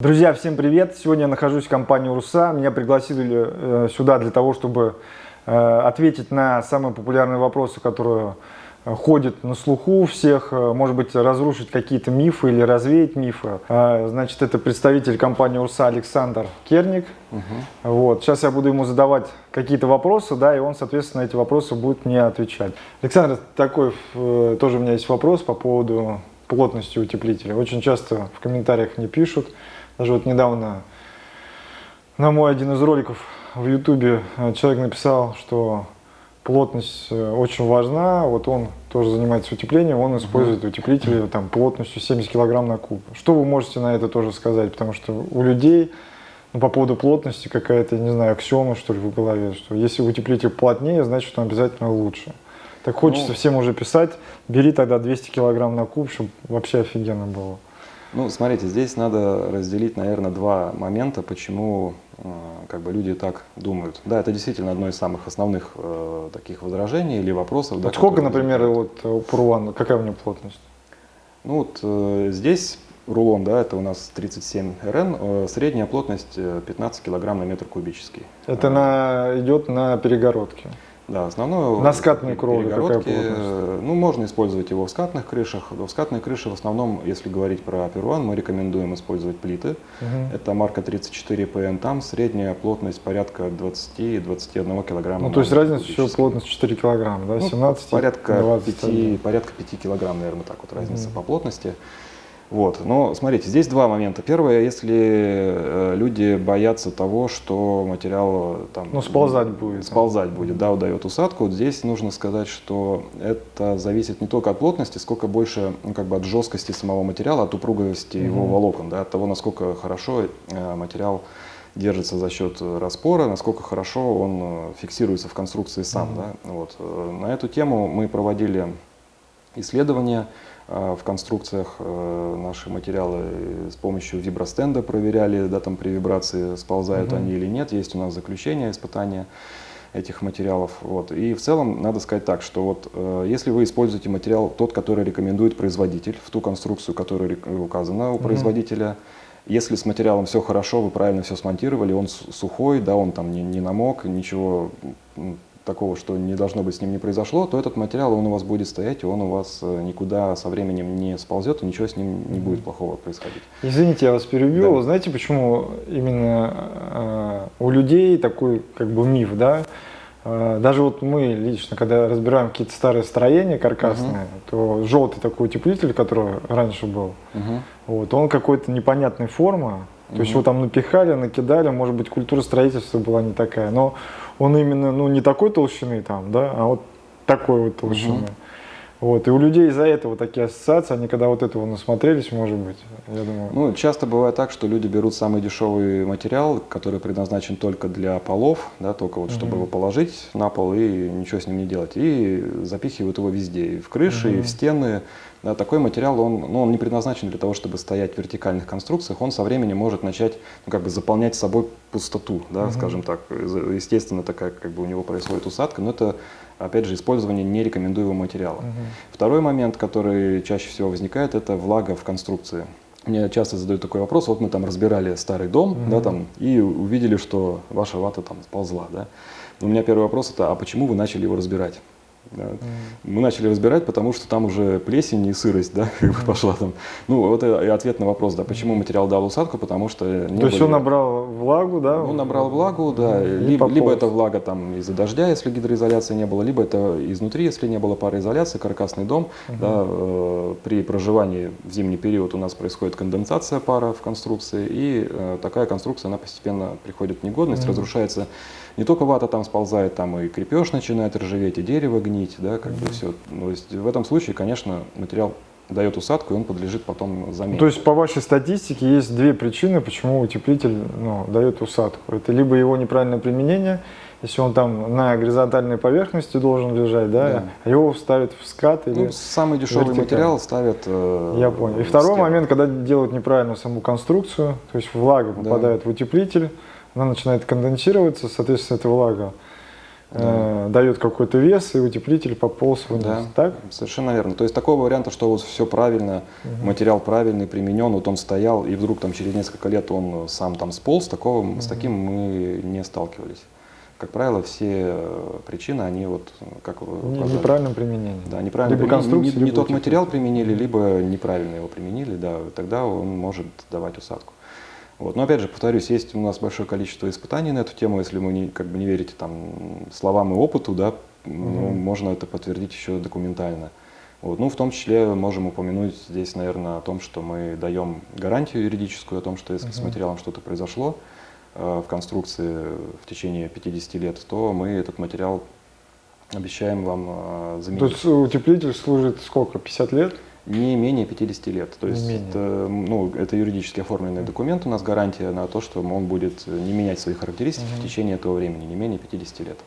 Друзья, всем привет! Сегодня я нахожусь в компании УРСА. Меня пригласили э, сюда для того, чтобы э, ответить на самые популярные вопросы, которые э, ходят на слуху у всех, может быть, разрушить какие-то мифы или развеять мифы. Значит, это представитель компании УРСА Александр Керник. Угу. Вот. Сейчас я буду ему задавать какие-то вопросы, да, и он, соответственно, эти вопросы будет мне отвечать. Александр, такой тоже у меня есть вопрос по поводу плотности утеплителя. Очень часто в комментариях мне пишут, даже вот недавно на мой один из роликов в ютубе э, человек написал, что плотность э, очень важна, вот он тоже занимается утеплением, он использует утеплители там, плотностью 70 килограмм на куб. Что вы можете на это тоже сказать? Потому что у людей ну, по поводу плотности какая-то, не знаю, аксиома что ли в голове, что если утеплитель плотнее, значит он обязательно лучше. Так хочется ну, всем уже писать, бери тогда 200 килограмм на куб, чтобы вообще офигенно было. Ну, смотрите, здесь надо разделить, наверное, два момента, почему э, как бы люди так думают. Да, это действительно одно из самых основных э, таких возражений или вопросов. Да, сколько, например, вот у Пурвана, какая у него плотность? Ну вот э, здесь рулон, да, это у нас 37 РН, э, средняя плотность 15 килограмм на метр кубический. Это на, идет на перегородке? Да, основное... На скатной кровле какая плотность? Ну, можно использовать его в скатных крышах. В скатной крыше в основном, если говорить про Перуан, мы рекомендуем использовать плиты. Угу. Это марка 34PN. Там средняя плотность порядка 20-21 килограмма. Ну, то есть разница еще плотность 4 килограмма, да? 17, ну, порядка 5, порядка 5 килограмм, наверное, так вот разница угу. по плотности. Вот. Но смотрите, здесь два момента. Первое, если э, люди боятся того, что материал э, там, ну, сползать будет. Сползать будет, да, удает усадку. Вот здесь нужно сказать, что это зависит не только от плотности, сколько больше ну, как бы от жесткости самого материала, от упругости угу. его волокон, да, от того, насколько хорошо э, материал держится за счет распора, насколько хорошо он фиксируется в конструкции сам. Угу. Да? Вот. На эту тему мы проводили исследования в конструкциях э, наши материалы с помощью вибростенда проверяли, да, там при вибрации сползают угу. они или нет. Есть у нас заключение, испытания этих материалов. Вот. И в целом надо сказать так, что вот э, если вы используете материал тот, который рекомендует производитель, в ту конструкцию, которая указана у угу. производителя, если с материалом все хорошо, вы правильно все смонтировали, он сухой, да, он там не, не намок, ничего такого, что не должно быть с ним не произошло, то этот материал, он у вас будет стоять, и он у вас э, никуда со временем не сползет, и ничего с ним не будет плохого происходить. Извините, я вас перебью. Да. Знаете, почему именно э, у людей такой как бы миф, да? Э, даже вот мы лично, когда разбираем какие-то старые строения каркасные, угу. то желтый такой утеплитель, который раньше был, угу. вот, он какой-то непонятной формы, то угу. есть его там напихали, накидали, может быть, культура строительства была не такая, но он именно, ну, не такой толщины там, да, а вот такой вот толщины. Угу. Вот, и у людей из-за этого такие ассоциации, они когда вот этого насмотрелись, может быть, я думаю. Ну, часто бывает так, что люди берут самый дешевый материал, который предназначен только для полов, да, только вот, чтобы угу. его положить на пол и ничего с ним не делать, и запихивают его везде, и в крыши, угу. и в стены, такой материал, он, ну, он не предназначен для того, чтобы стоять в вертикальных конструкциях, он со временем может начать ну, как бы заполнять собой пустоту, да, угу. скажем так. Естественно, такая как бы у него происходит усадка, но это, опять же, использование нерекомендуемого материала. Угу. Второй момент, который чаще всего возникает, это влага в конструкции. Мне часто задают такой вопрос, вот мы там разбирали старый дом, угу. да, там, и увидели, что ваша вата там сползла, да. У меня первый вопрос это, а почему вы начали его разбирать? Да. Mm. Мы начали разбирать, потому что там уже плесень и сырость, да, как бы пошла там. Ну, вот и ответ на вопрос, да, почему материал дал усадку, потому что... Не То были... есть он набрал влагу, да? Он набрал влагу, да, либо, либо это влага там из-за дождя, если гидроизоляции не было, либо это изнутри, если не было пароизоляции, каркасный дом, -huh. да, э, при проживании в зимний период у нас происходит конденсация пара в конструкции, и э, такая конструкция, она постепенно приходит в негодность, -huh. разрушается не только вата там сползает, там и крепеж начинает ржаветь, и дерево гнить, да, как mm -hmm. бы все. Ну, то есть в этом случае, конечно, материал дает усадку, и он подлежит потом замене. То есть по вашей статистике есть две причины, почему утеплитель ну, дает усадку. Это либо его неправильное применение, если он там на горизонтальной поверхности должен лежать, да, да. а его ставят в скат или ну, Самый дешевый вертикаль. материал ставят э, Я понял. И второй стену. момент, когда делают неправильно саму конструкцию, то есть влага попадает да. в утеплитель, она начинает конденсироваться, соответственно, эта влага э, дает какой-то вес, и утеплитель пополз вниз. Да, Так? совершенно верно. То есть такого варианта, что вот все правильно, материал правильный, применен, вот он стоял, и вдруг там через несколько лет он сам там сполз, такого, с таким мы не сталкивались. Как правило, все причины, они вот, как вы указали. Неправильном применении. Да, неправильно Либо применили, не, не либо тот материал применили, либо неправильно его применили, да, тогда он может давать усадку. Вот. Но опять же, повторюсь, есть у нас большое количество испытаний на эту тему, если вы не, как бы не верите там, словам и опыту, да, ну, можно это подтвердить еще документально. Вот. Ну, в том числе можем упомянуть здесь, наверное, о том, что мы даем гарантию юридическую, о том, что если с материалом что-то произошло э, в конструкции в течение 50 лет, то мы этот материал обещаем вам э, То заменить. есть утеплитель служит сколько, 50 лет? Не менее 50 лет. То есть это, ну, это юридически оформленный документ, у нас гарантия на то, что он будет не менять свои характеристики в течение этого времени, не менее 50 лет.